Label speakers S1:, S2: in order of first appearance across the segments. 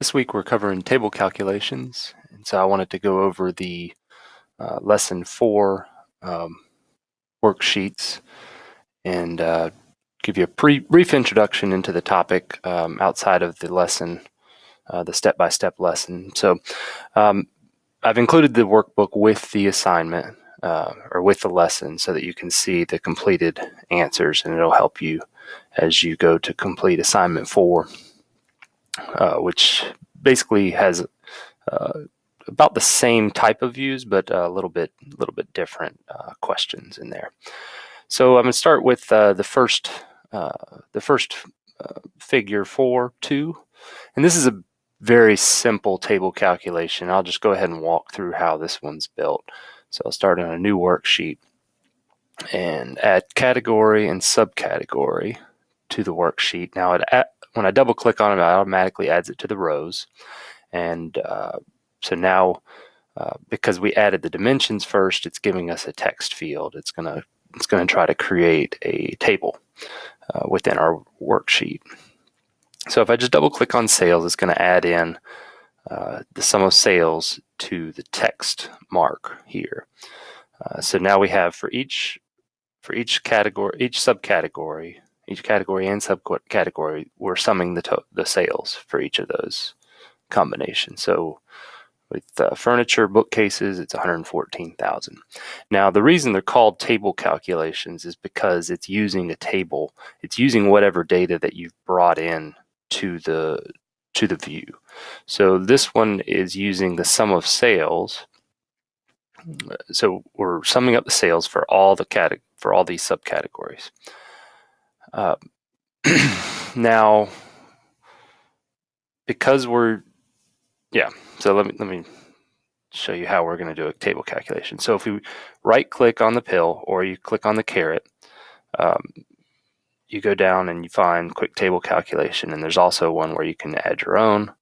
S1: This week we're covering table calculations, and so I wanted to go over the uh, lesson four um, worksheets and uh, give you a brief introduction into the topic um, outside of the lesson, uh, the step-by-step -step lesson. So um, I've included the workbook with the assignment uh, or with the lesson so that you can see the completed answers and it'll help you as you go to complete assignment four. Uh, which basically has uh, about the same type of views, but a little bit, little bit different uh, questions in there. So I'm going to start with uh, the first, the first figure four two, and this is a very simple table calculation. I'll just go ahead and walk through how this one's built. So I'll start on a new worksheet and add category and subcategory to the worksheet. Now it when I double click on it, it automatically adds it to the rows. And uh, so now, uh, because we added the dimensions first, it's giving us a text field. It's gonna it's gonna try to create a table uh, within our worksheet. So if I just double click on sales, it's gonna add in uh, the sum of sales to the text mark here. Uh, so now we have for each for each category, each subcategory, each category and subcategory, we're summing the, the sales for each of those combinations. So with uh, furniture, bookcases, it's 114,000. Now, the reason they're called table calculations is because it's using a table. It's using whatever data that you've brought in to the to the view. So this one is using the sum of sales. So we're summing up the sales for all the cat for all these subcategories. Uh, now, because we're, yeah, so let me, let me show you how we're going to do a table calculation. So if we right click on the pill or you click on the caret, um, you go down and you find quick table calculation and there's also one where you can add your own.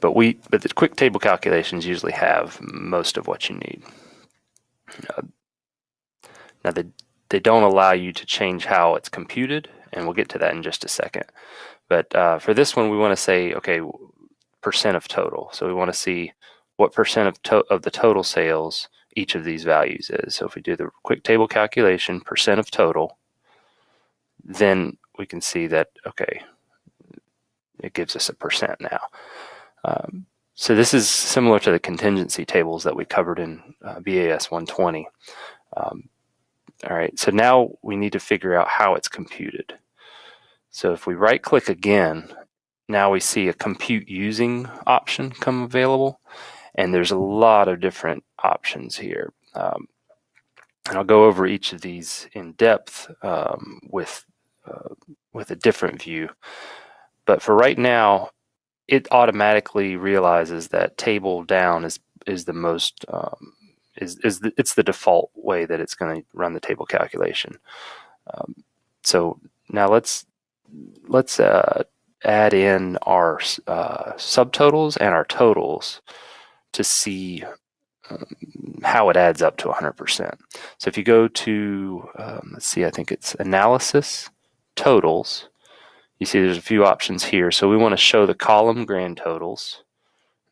S1: But we, but the quick table calculations usually have most of what you need. Uh, now the they don't allow you to change how it's computed, and we'll get to that in just a second. But uh, for this one, we want to say, okay, percent of total. So we want to see what percent of, to of the total sales each of these values is. So if we do the quick table calculation, percent of total, then we can see that, okay, it gives us a percent now. Um, so this is similar to the contingency tables that we covered in uh, BAS 120. Um, all right, so now we need to figure out how it's computed. So if we right click again, now we see a compute using option come available. And there's a lot of different options here. Um, and I'll go over each of these in depth um, with, uh, with a different view. But for right now, it automatically realizes that table down is, is the most um, is, is the, it's the default way that it's going to run the table calculation. Um, so now let's let's uh, add in our uh, subtotals and our totals to see um, how it adds up to 100%. So if you go to, um, let's see, I think it's analysis, totals, you see there's a few options here. So we want to show the column grand totals.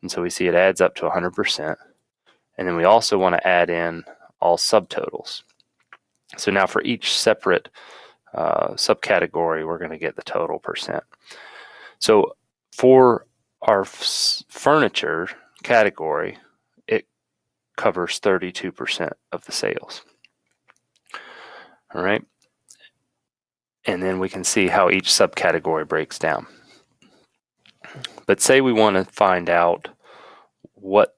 S1: And so we see it adds up to 100%. And then we also want to add in all subtotals. So now for each separate uh, subcategory, we're going to get the total percent. So for our furniture category, it covers 32% of the sales. All right. And then we can see how each subcategory breaks down. But say we want to find out what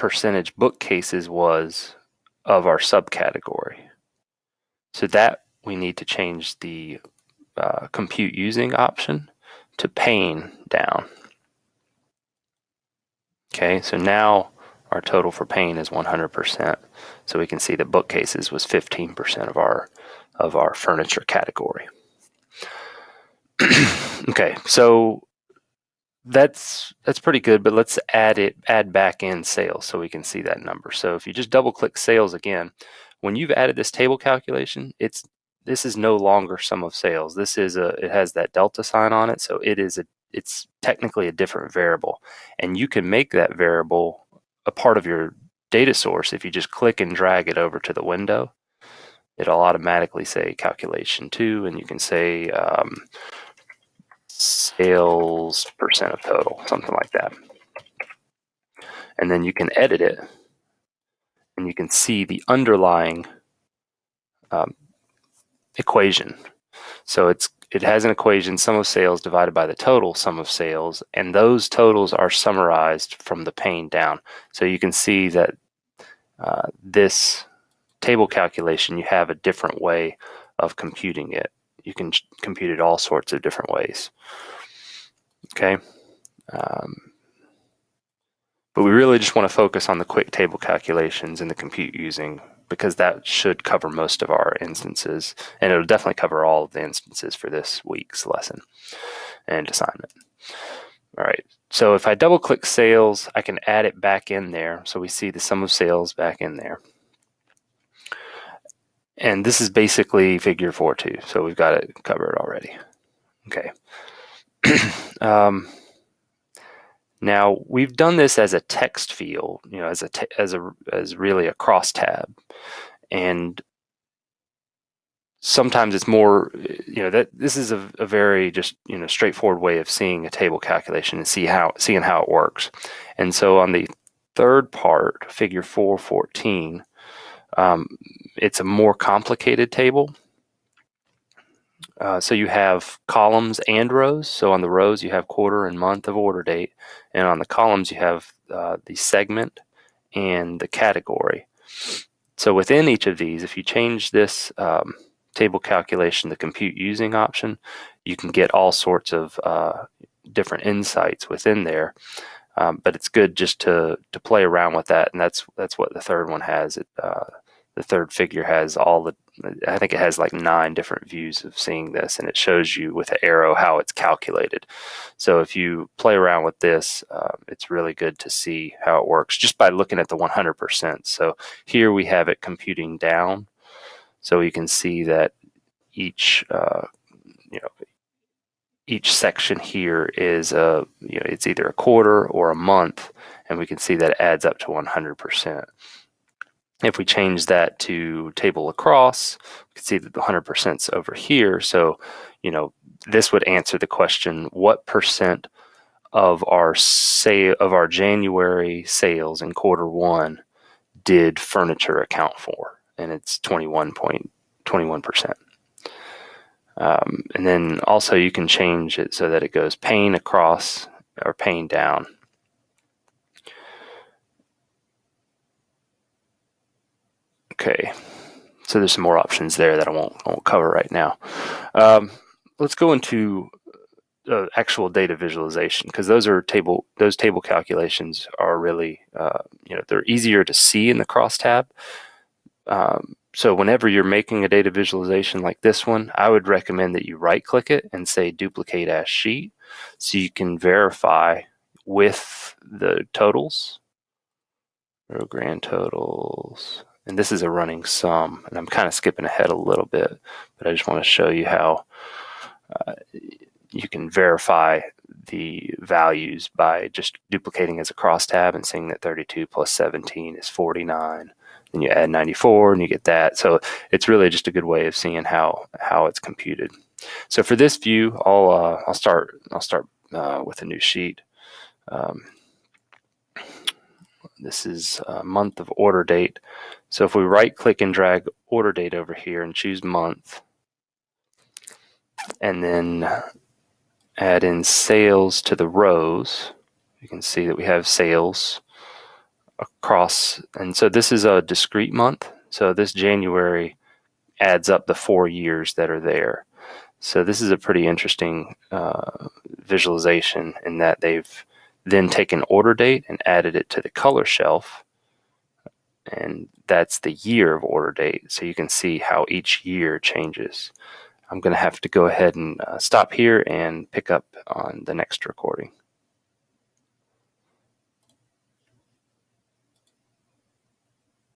S1: percentage bookcases was of our subcategory. So that we need to change the uh, compute using option to pane down. Okay, so now our total for pane is 100%. So we can see that bookcases was 15% of our of our furniture category. okay, so that's that's pretty good, but let's add it add back in sales so we can see that number. So if you just double click sales again, when you've added this table calculation, it's this is no longer sum of sales. This is a it has that delta sign on it, so it is a it's technically a different variable, and you can make that variable a part of your data source if you just click and drag it over to the window. It'll automatically say calculation two, and you can say um, sales percent of total, something like that. And then you can edit it, and you can see the underlying um, equation. So it's it has an equation, sum of sales divided by the total sum of sales, and those totals are summarized from the pane down. So you can see that uh, this table calculation, you have a different way of computing it. You can compute it all sorts of different ways. Okay. Um, but we really just want to focus on the quick table calculations and the compute using because that should cover most of our instances and it'll definitely cover all of the instances for this week's lesson and assignment. All right, so if I double click sales, I can add it back in there. So we see the sum of sales back in there. And this is basically figure four 4.2, so we've got it covered already. Okay. um, now we've done this as a text field, you know, as a as a as really a crosstab, and sometimes it's more, you know, that this is a, a, very just you know straightforward way of seeing a table calculation and see how seeing how it works. And so on the third part, Figure 414, um, it's a more complicated table. Uh, so you have columns and rows. So on the rows you have quarter and month of order date, and on the columns you have uh, the segment and the category. So within each of these, if you change this um, table calculation, the compute using option, you can get all sorts of uh, different insights within there. Um, but it's good just to to play around with that, and that's that's what the third one has. It, uh, the third figure has all the I think it has like nine different views of seeing this and it shows you with an arrow how it's calculated. So if you play around with this, uh, it's really good to see how it works just by looking at the 100%. So here we have it computing down. So you can see that each, uh, you know, each section here is a, you know, it's either a quarter or a month, and we can see that it adds up to 100%. If we change that to table across, we can see that the 100% is over here. So, you know, this would answer the question, what percent of our say of our January sales in quarter one did furniture account for? And it's 21.21%. Um, and then also you can change it so that it goes pane across or pane down. Okay, so there's some more options there that I won't, won't cover right now. Um, let's go into uh, actual data visualization because those are table those table calculations are really uh, you know they're easier to see in the crosstab. Um, so whenever you're making a data visualization like this one, I would recommend that you right click it and say duplicate as sheet so you can verify with the totals or grand totals and this is a running sum, and I'm kind of skipping ahead a little bit, but I just want to show you how uh, you can verify the values by just duplicating as a crosstab and seeing that 32 plus 17 is 49. Then you add 94 and you get that. So it's really just a good way of seeing how how it's computed. So for this view, I'll uh, I'll start I'll start uh, with a new sheet. Um, this is a month of order date. So if we right click and drag order date over here and choose month, and then add in sales to the rows, you can see that we have sales across. And so this is a discrete month. So this January adds up the four years that are there. So this is a pretty interesting uh, visualization in that they've then taken order date and added it to the color shelf and that's the year of order date so you can see how each year changes. I'm going to have to go ahead and uh, stop here and pick up on the next recording.